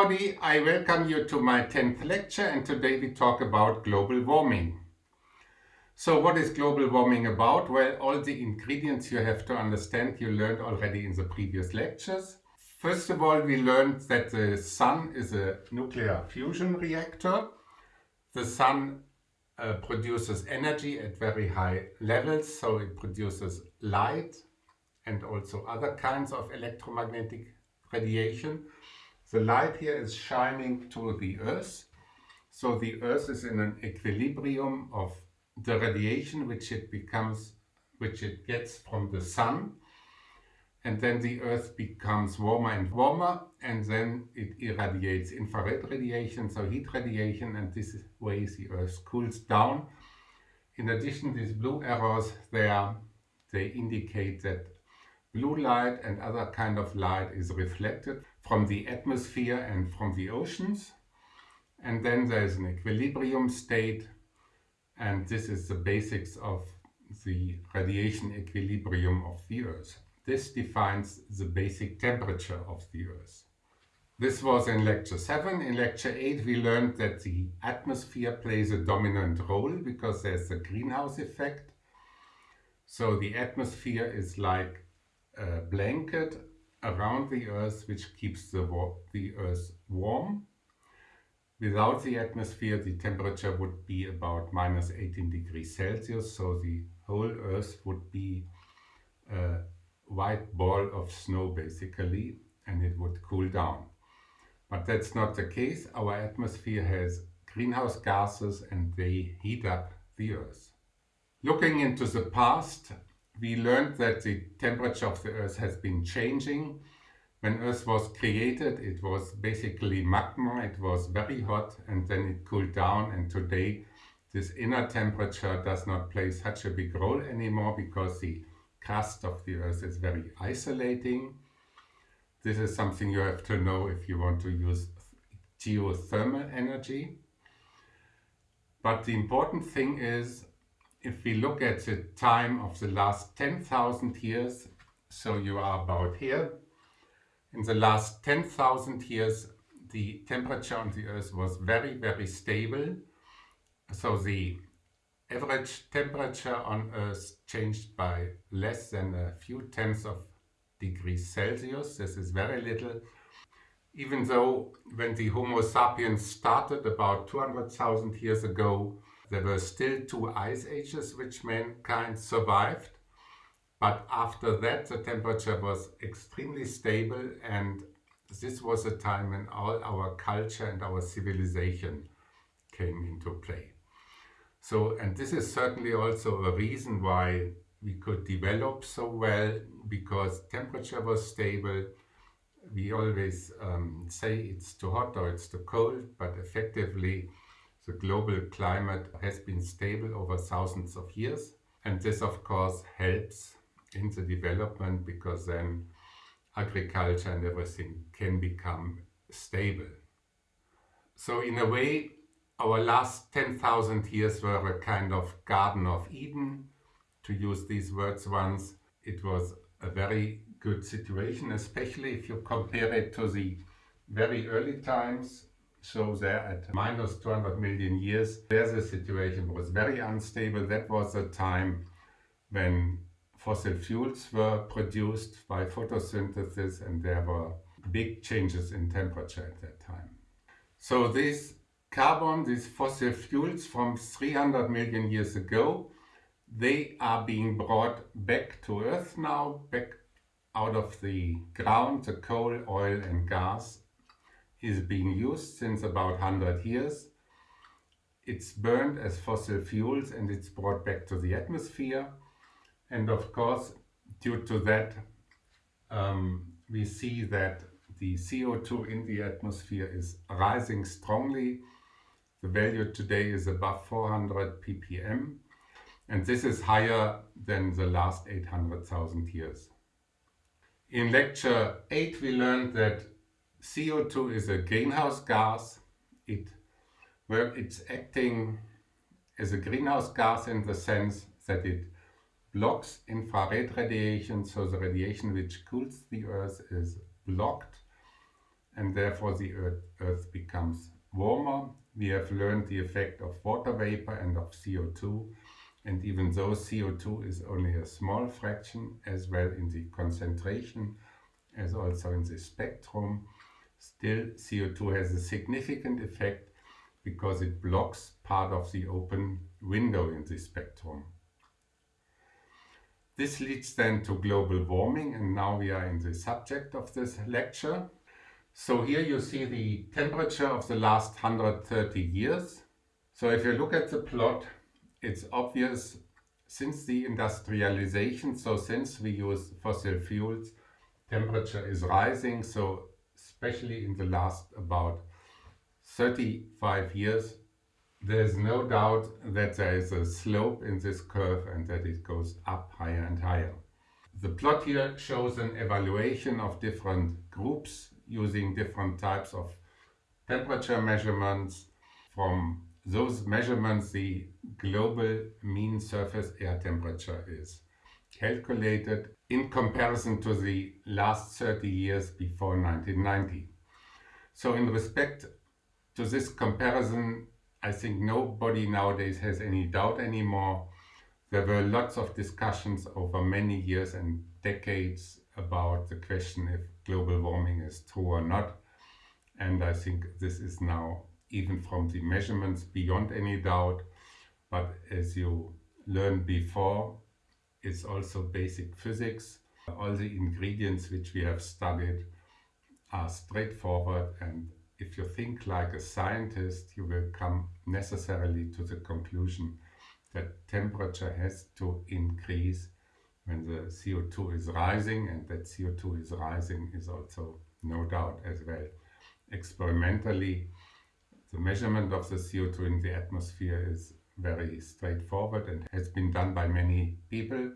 everybody, I welcome you to my 10th lecture and today we talk about global warming. So what is global warming about? Well, all the ingredients you have to understand you learned already in the previous lectures. First of all, we learned that the sun is a nuclear fusion reactor. The sun uh, produces energy at very high levels, so it produces light and also other kinds of electromagnetic radiation. The light here is shining to the Earth. So the Earth is in an equilibrium of the radiation which it becomes, which it gets from the sun. And then the Earth becomes warmer and warmer and then it irradiates infrared radiation, so heat radiation, and this way the Earth cools down. In addition, these blue arrows there, they indicate that blue light and other kind of light is reflected from the atmosphere and from the oceans. And then there is an equilibrium state and this is the basics of the radiation equilibrium of the Earth. This defines the basic temperature of the Earth. This was in lecture 7. In lecture 8 we learned that the atmosphere plays a dominant role because there's a greenhouse effect. So the atmosphere is like a blanket around the Earth which keeps the, the Earth warm. Without the atmosphere the temperature would be about minus 18 degrees Celsius so the whole Earth would be a white ball of snow basically and it would cool down. But that's not the case. Our atmosphere has greenhouse gases and they heat up the Earth. Looking into the past, we learned that the temperature of the Earth has been changing. When Earth was created, it was basically magma, it was very hot and then it cooled down and today this inner temperature does not play such a big role anymore because the crust of the Earth is very isolating. This is something you have to know if you want to use geothermal energy. But the important thing is if we look at the time of the last 10,000 years, so you are about here, in the last 10,000 years the temperature on the Earth was very, very stable. So the average temperature on Earth changed by less than a few tenths of degrees Celsius. This is very little. Even though when the Homo sapiens started about 200,000 years ago, there were still two ice ages which mankind survived, but after that the temperature was extremely stable and this was a time when all our culture and our civilization came into play. So, and this is certainly also a reason why we could develop so well, because temperature was stable. We always um, say it's too hot or it's too cold, but effectively the global climate has been stable over thousands of years. And this, of course, helps in the development because then agriculture and everything can become stable. So in a way, our last 10,000 years were a kind of Garden of Eden. To use these words once, it was a very good situation, especially if you compare it to the very early times so there at minus 200 million years, there the situation was very unstable. That was a time when fossil fuels were produced by photosynthesis and there were big changes in temperature at that time. So this carbon, these fossil fuels from 300 million years ago, they are being brought back to Earth now, back out of the ground, the coal, oil and gas is being used since about 100 years. It's burned as fossil fuels and it's brought back to the atmosphere. And of course, due to that, um, we see that the CO2 in the atmosphere is rising strongly. The value today is above 400 ppm and this is higher than the last 800,000 years. In lecture 8 we learned that CO2 is a greenhouse gas. It, where it's acting as a greenhouse gas in the sense that it blocks infrared radiation, so the radiation which cools the Earth is blocked and therefore the earth, earth becomes warmer. We have learned the effect of water vapor and of CO2 and even though CO2 is only a small fraction as well in the concentration as also in the spectrum, still CO2 has a significant effect because it blocks part of the open window in the spectrum. This leads then to global warming and now we are in the subject of this lecture. So here you see the temperature of the last 130 years. So if you look at the plot, it's obvious since the industrialization, so since we use fossil fuels, temperature is rising. So especially in the last about 35 years, there's no doubt that there is a slope in this curve and that it goes up higher and higher. The plot here shows an evaluation of different groups using different types of temperature measurements. From those measurements, the global mean surface air temperature is calculated in comparison to the last 30 years before 1990. So in respect to this comparison, I think nobody nowadays has any doubt anymore. There were lots of discussions over many years and decades about the question if global warming is true or not. And I think this is now, even from the measurements, beyond any doubt. But as you learned before, it's also basic physics. All the ingredients which we have studied are straightforward and if you think like a scientist, you will come necessarily to the conclusion that temperature has to increase when the CO2 is rising and that CO2 is rising is also no doubt as well. Experimentally, the measurement of the CO2 in the atmosphere is very straightforward and has been done by many people.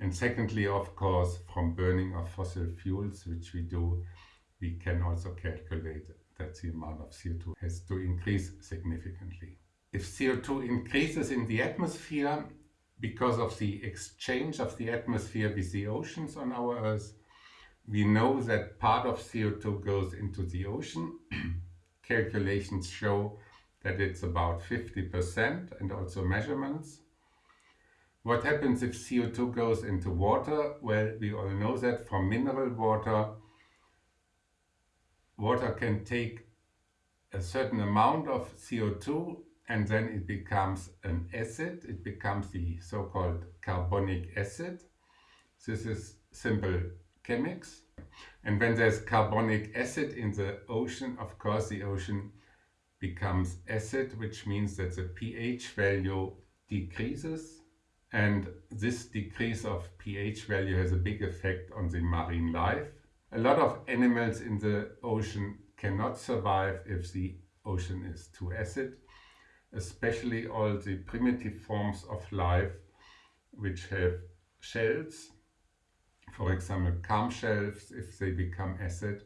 And secondly, of course, from burning of fossil fuels, which we do, we can also calculate that the amount of CO2 has to increase significantly. If CO2 increases in the atmosphere because of the exchange of the atmosphere with the oceans on our Earth, we know that part of CO2 goes into the ocean. Calculations show that it's about 50% and also measurements. What happens if CO2 goes into water? Well, we all know that from mineral water, water can take a certain amount of CO2 and then it becomes an acid. It becomes the so-called carbonic acid. This is simple chemics. And when there's carbonic acid in the ocean, of course the ocean becomes acid, which means that the pH value decreases. And this decrease of pH value has a big effect on the marine life. A lot of animals in the ocean cannot survive if the ocean is too acid, especially all the primitive forms of life which have shells. For example, calm shells, if they become acid,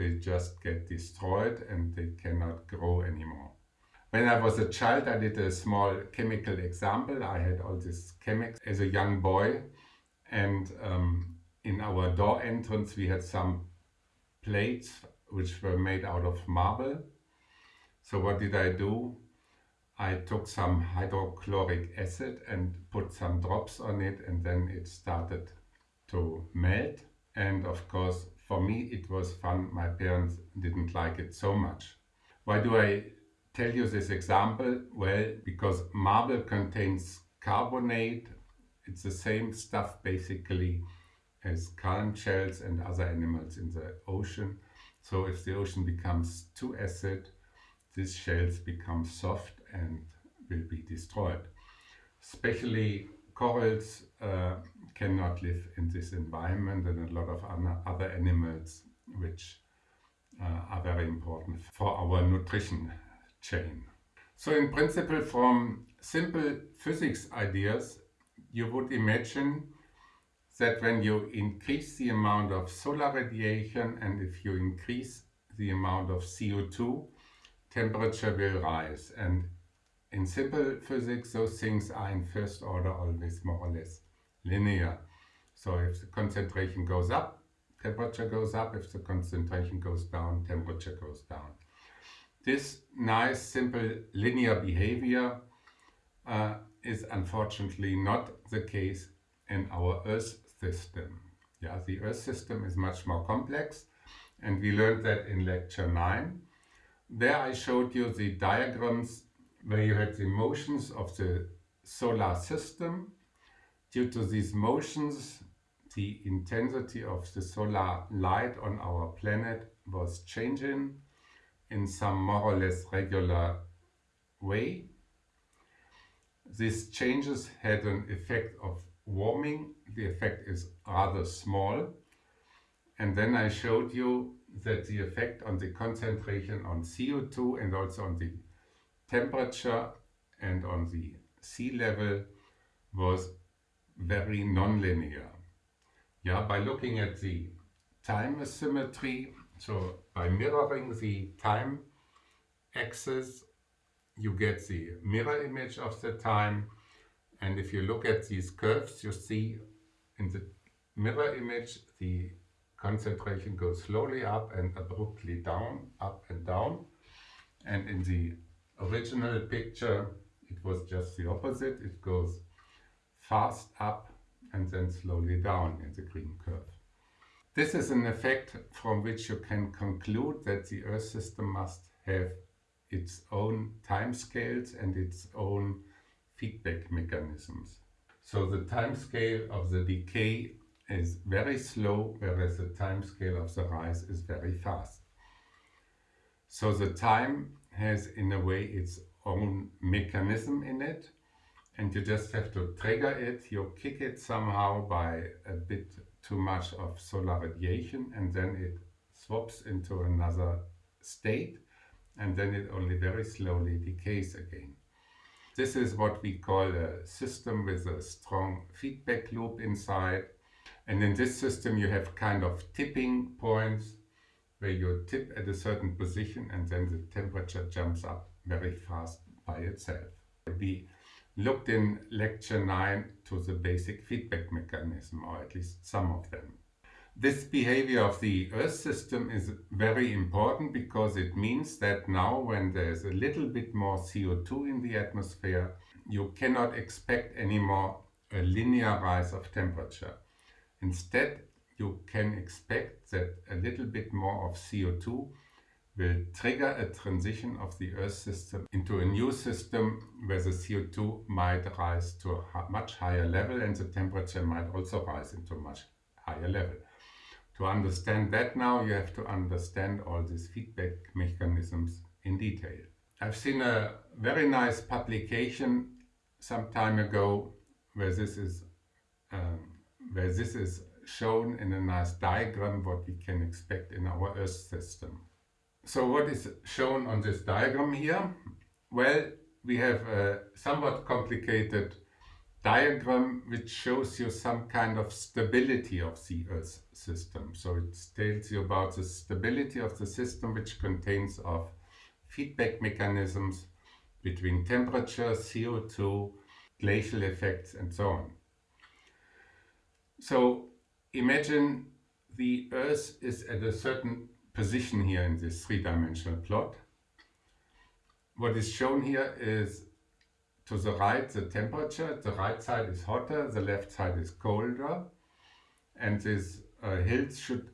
they just get destroyed and they cannot grow anymore. When I was a child, I did a small chemical example. I had all these chemics as a young boy and um, in our door entrance we had some plates which were made out of marble. So what did I do? I took some hydrochloric acid and put some drops on it and then it started to melt. And of course, for me it was fun. My parents didn't like it so much. Why do I tell you this example? Well, because marble contains carbonate. It's the same stuff basically as calm shells and other animals in the ocean. So if the ocean becomes too acid, these shells become soft and will be destroyed. Especially corals uh, cannot live in this environment and a lot of other animals which uh, are very important for our nutrition chain. So in principle from simple physics ideas you would imagine that when you increase the amount of solar radiation and if you increase the amount of CO2, temperature will rise. And in simple physics, those things are in first order always more or less linear. So if the concentration goes up, temperature goes up. If the concentration goes down, temperature goes down. This nice, simple linear behavior uh, is unfortunately not the case in our Earth system. Yeah, the Earth system is much more complex and we learned that in lecture 9. There I showed you the diagrams where you had the motions of the solar system. Due to these motions, the intensity of the solar light on our planet was changing in some more or less regular way. These changes had an effect of warming. The effect is rather small. And then I showed you that the effect on the concentration on CO2 and also on the temperature and on the sea level was very nonlinear. Yeah, by looking at the time asymmetry, so by mirroring the time axis, you get the mirror image of the time. And if you look at these curves, you see in the mirror image, the concentration goes slowly up and abruptly down, up and down. And in the original picture, it was just the opposite. It goes fast up and then slowly down in the green curve. This is an effect from which you can conclude that the Earth system must have its own time scales and its own feedback mechanisms. So the time scale of the decay is very slow, whereas the time scale of the rise is very fast. So the time has in a way its own mechanism in it and you just have to trigger it, you kick it somehow by a bit too much of solar radiation and then it swaps into another state and then it only very slowly decays again. This is what we call a system with a strong feedback loop inside and in this system you have kind of tipping points where you tip at a certain position and then the temperature jumps up very fast by itself. We looked in lecture 9 to the basic feedback mechanism, or at least some of them. This behavior of the Earth system is very important because it means that now when there's a little bit more CO2 in the atmosphere, you cannot expect anymore a linear rise of temperature. Instead, you can expect that a little bit more of CO2 will trigger a transition of the Earth system into a new system where the CO2 might rise to a much higher level and the temperature might also rise into a much higher level. To understand that now, you have to understand all these feedback mechanisms in detail. I've seen a very nice publication some time ago where this is um, where this is shown in a nice diagram what we can expect in our Earth system. So what is shown on this diagram here? Well, we have a somewhat complicated diagram which shows you some kind of stability of the Earth system. So it tells you about the stability of the system which contains of feedback mechanisms between temperature, CO2, glacial effects and so on. So imagine the Earth is at a certain position here in this three-dimensional plot. What is shown here is to the right the temperature, the right side is hotter, the left side is colder and these uh, hills should,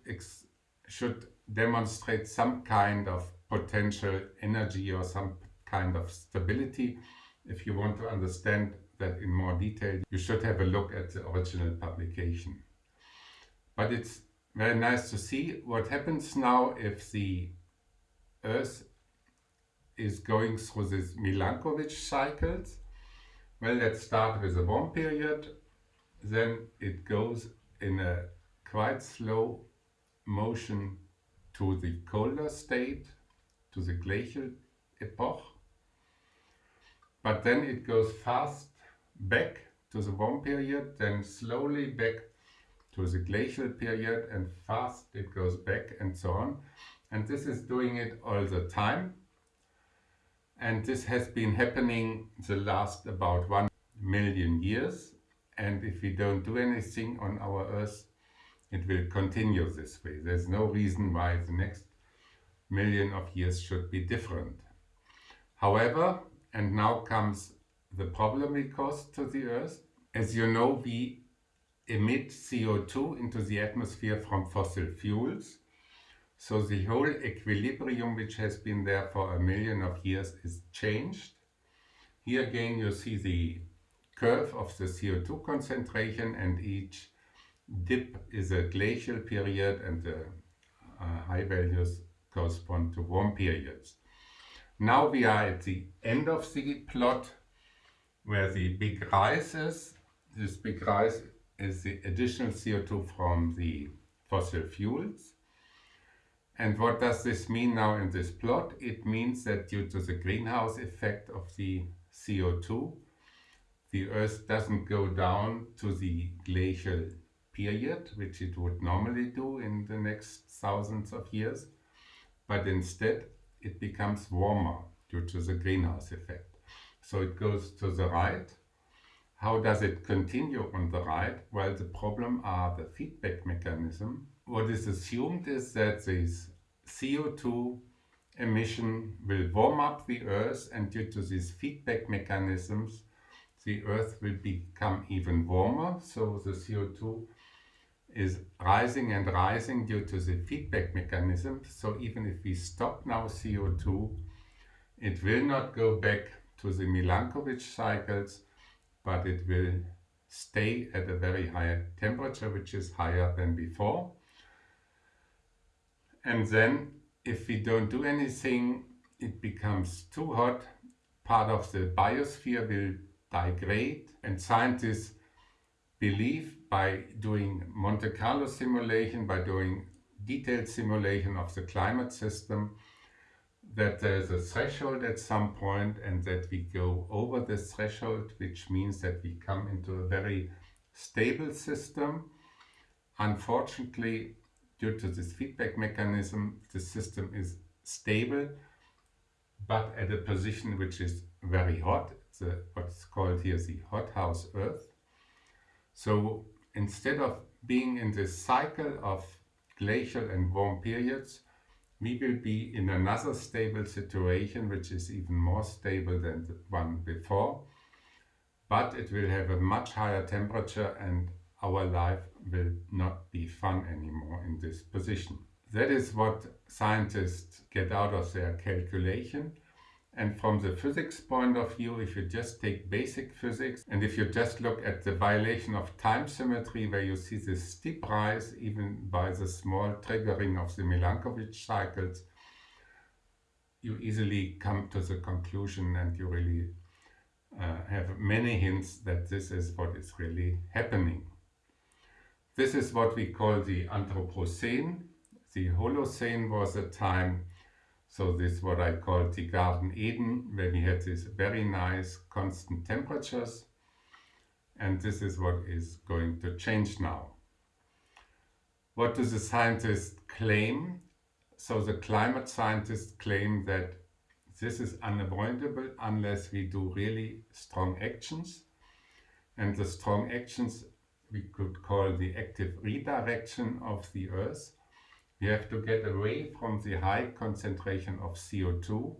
should demonstrate some kind of potential energy or some kind of stability. If you want to understand that in more detail, you should have a look at the original publication. But it's very nice to see what happens now if the Earth is going through these Milankovitch cycles. Well, let's start with a warm period. Then it goes in a quite slow motion to the colder state, to the glacial epoch. But then it goes fast back to the warm period, then slowly back to the glacial period and fast it goes back and so on. And this is doing it all the time. And this has been happening the last about one million years. And if we don't do anything on our Earth, it will continue this way. There's no reason why the next million of years should be different. However, and now comes the problem we cause to the Earth. As you know, we emit CO2 into the atmosphere from fossil fuels. So the whole equilibrium which has been there for a million of years is changed. Here again you see the curve of the CO2 concentration and each dip is a glacial period and the uh, high values correspond to warm periods. Now we are at the end of the plot where the big rise is. This big rise is the additional CO2 from the fossil fuels. And what does this mean now in this plot? It means that due to the greenhouse effect of the CO2, the Earth doesn't go down to the glacial period, which it would normally do in the next thousands of years, but instead it becomes warmer due to the greenhouse effect. So it goes to the right. How does it continue on the right? Well, the problem are the feedback mechanism. What is assumed is that this CO2 emission will warm up the Earth and due to these feedback mechanisms the Earth will become even warmer. So the CO2 is rising and rising due to the feedback mechanism. So even if we stop now CO2, it will not go back to the Milankovitch cycles, but it will stay at a very high temperature, which is higher than before. And then if we don't do anything, it becomes too hot, part of the biosphere will degrade and scientists believe by doing Monte Carlo simulation, by doing detailed simulation of the climate system, that there's a threshold at some point and that we go over this threshold, which means that we come into a very stable system. Unfortunately, due to this feedback mechanism, the system is stable, but at a position which is very hot. It's what's called here the hothouse Earth. So instead of being in this cycle of glacial and warm periods, we will be in another stable situation, which is even more stable than the one before, but it will have a much higher temperature and our life will not be fun anymore in this position. That is what scientists get out of their calculation and from the physics point of view, if you just take basic physics and if you just look at the violation of time symmetry where you see this steep rise even by the small triggering of the Milankovitch cycles, you easily come to the conclusion and you really uh, have many hints that this is what is really happening. This is what we call the Anthropocene. The Holocene was a time so this is what I call the Garden Eden, where we had these very nice constant temperatures. And this is what is going to change now. What do the scientists claim? So the climate scientists claim that this is unavoidable unless we do really strong actions. And the strong actions we could call the active redirection of the Earth. We have to get away from the high concentration of CO2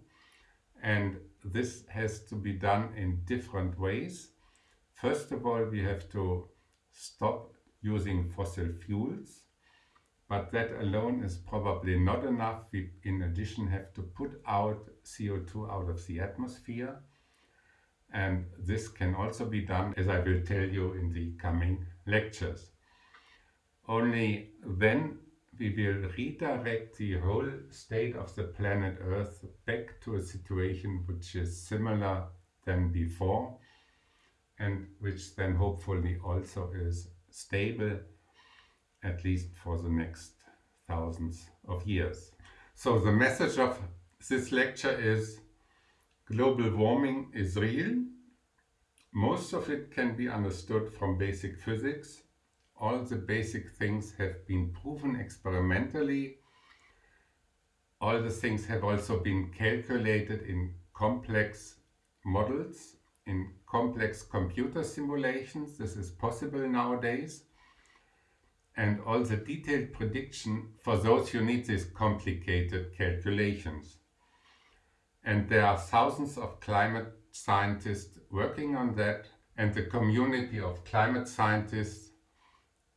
and this has to be done in different ways. First of all, we have to stop using fossil fuels, but that alone is probably not enough. We, in addition, have to put out CO2 out of the atmosphere. And this can also be done, as I will tell you in the coming lectures. Only then we will redirect the whole state of the planet Earth back to a situation which is similar than before and which then hopefully also is stable at least for the next thousands of years. So the message of this lecture is global warming is real. Most of it can be understood from basic physics all the basic things have been proven experimentally. All the things have also been calculated in complex models, in complex computer simulations. This is possible nowadays. and all the detailed prediction for those who need these complicated calculations. And there are thousands of climate scientists working on that and the community of climate scientists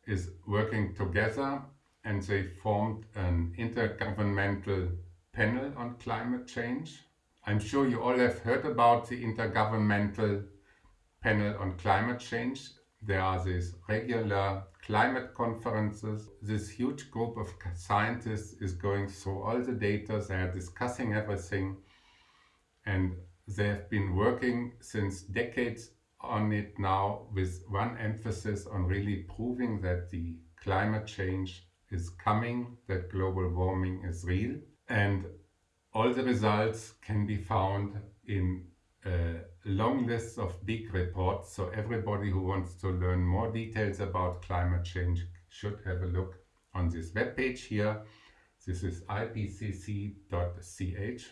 is working together and they formed an intergovernmental panel on climate change. I'm sure you all have heard about the intergovernmental panel on climate change. There are these regular climate conferences. This huge group of scientists is going through all the data, they are discussing everything and they have been working since decades on it now with one emphasis on really proving that the climate change is coming, that global warming is real and all the results can be found in a long list of big reports so everybody who wants to learn more details about climate change should have a look on this web page here this is ipcc.ch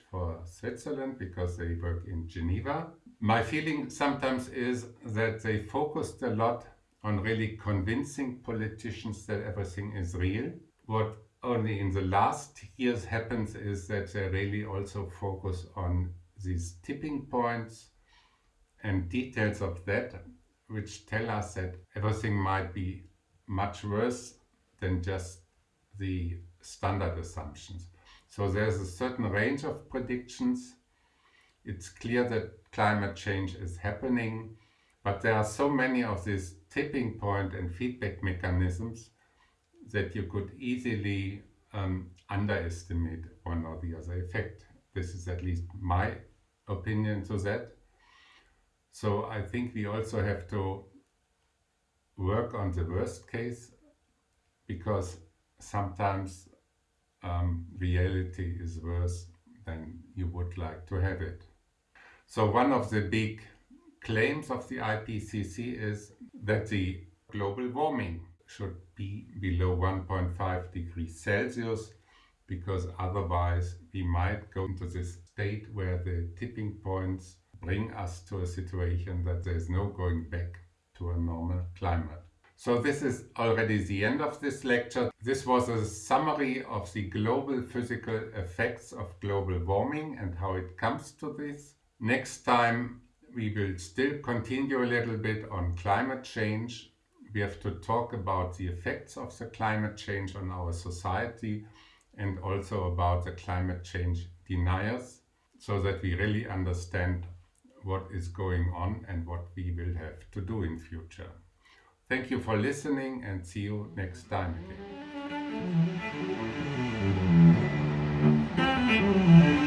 for Switzerland because they work in Geneva. My feeling sometimes is that they focused a lot on really convincing politicians that everything is real. What only in the last years happens is that they really also focus on these tipping points and details of that which tell us that everything might be much worse than just the standard assumptions. So there's a certain range of predictions. It's clear that climate change is happening, but there are so many of these tipping point and feedback mechanisms that you could easily um, underestimate one or the other effect. This is at least my opinion to that. So I think we also have to work on the worst case because sometimes um, reality is worse than you would like to have it. So one of the big claims of the IPCC is that the global warming should be below 1.5 degrees Celsius because otherwise we might go into this state where the tipping points bring us to a situation that there is no going back to a normal climate. So this is already the end of this lecture. This was a summary of the global physical effects of global warming and how it comes to this. Next time we will still continue a little bit on climate change. We have to talk about the effects of the climate change on our society and also about the climate change deniers so that we really understand what is going on and what we will have to do in future. Thank you for listening and see you next time again.